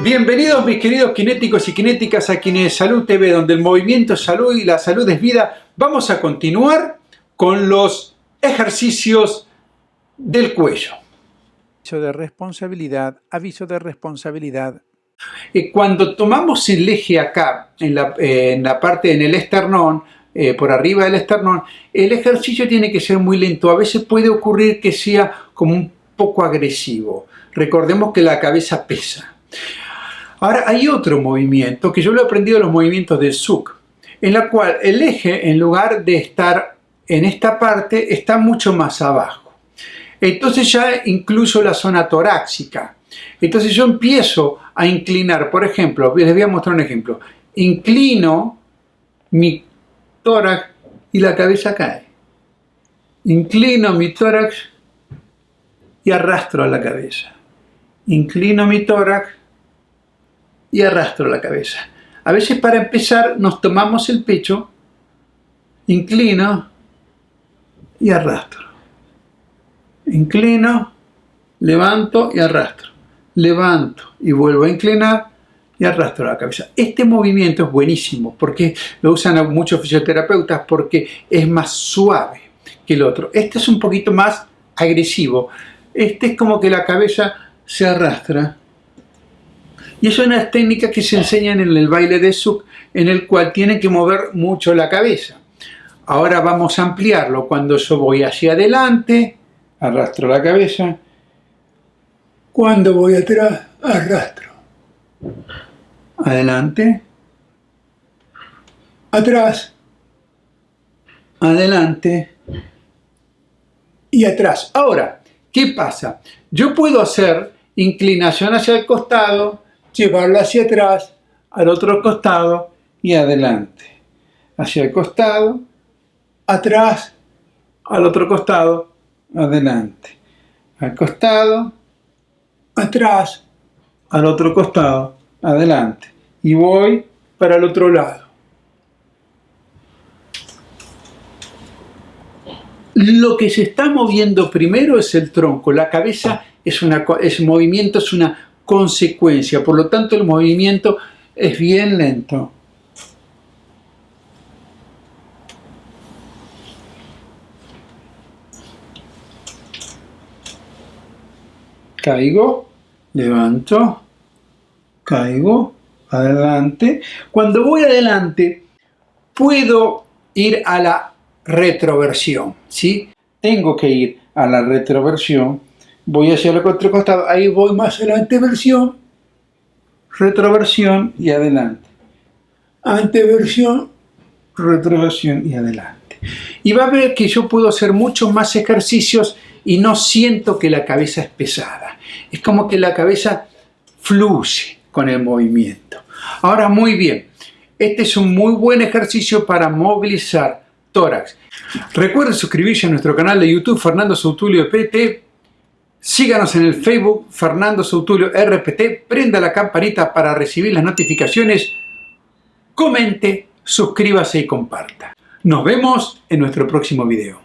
Bienvenidos mis queridos kinéticos y kinéticas a Kine Salud TV, donde el movimiento es salud y la salud es vida. Vamos a continuar con los ejercicios del cuello. Aviso de responsabilidad, aviso de responsabilidad. Eh, cuando tomamos el eje acá, en la, eh, en la parte, en el esternón, eh, por arriba del esternón, el ejercicio tiene que ser muy lento. A veces puede ocurrir que sea como un poco agresivo. Recordemos que la cabeza pesa. Ahora hay otro movimiento que yo lo he aprendido en los movimientos del SUC, en la cual el eje en lugar de estar en esta parte está mucho más abajo. Entonces ya incluso la zona torácica. Entonces yo empiezo a inclinar, por ejemplo, les voy a mostrar un ejemplo. Inclino mi tórax y la cabeza cae. Inclino mi tórax y arrastro la cabeza. Inclino mi tórax y arrastro la cabeza. A veces para empezar nos tomamos el pecho, inclino y arrastro. Inclino, levanto y arrastro. Levanto y vuelvo a inclinar y arrastro la cabeza. Este movimiento es buenísimo porque lo usan muchos fisioterapeutas porque es más suave que el otro. Este es un poquito más agresivo. Este es como que la cabeza se arrastra y es una técnica que se enseñan en el baile de Suk, en el cual tienen que mover mucho la cabeza. Ahora vamos a ampliarlo. Cuando yo voy hacia adelante, arrastro la cabeza. Cuando voy atrás, arrastro. Adelante. Atrás. Adelante. Y atrás. Ahora, ¿qué pasa? Yo puedo hacer inclinación hacia el costado, llevarlo hacia atrás, al otro costado y adelante. Hacia el costado, atrás, al otro costado, adelante. Al costado, atrás, al otro costado, adelante. Y voy para el otro lado. Lo que se está moviendo primero es el tronco, la cabeza es una es movimiento, es una consecuencia. Por lo tanto, el movimiento es bien lento. Caigo, levanto, caigo, adelante. Cuando voy adelante, puedo ir a la retroversión, ¿sí? Tengo que ir a la retroversión voy hacia el otro costado, ahí voy más adelante versión, retroversión y adelante. Anteversión, retroversión y adelante. Y va a ver que yo puedo hacer muchos más ejercicios y no siento que la cabeza es pesada. Es como que la cabeza fluye con el movimiento. Ahora, muy bien. Este es un muy buen ejercicio para movilizar tórax. Recuerden suscribirse a nuestro canal de YouTube Fernando Sautulio PT Síganos en el Facebook Fernando Sautulio RPT, prenda la campanita para recibir las notificaciones, comente, suscríbase y comparta. Nos vemos en nuestro próximo video.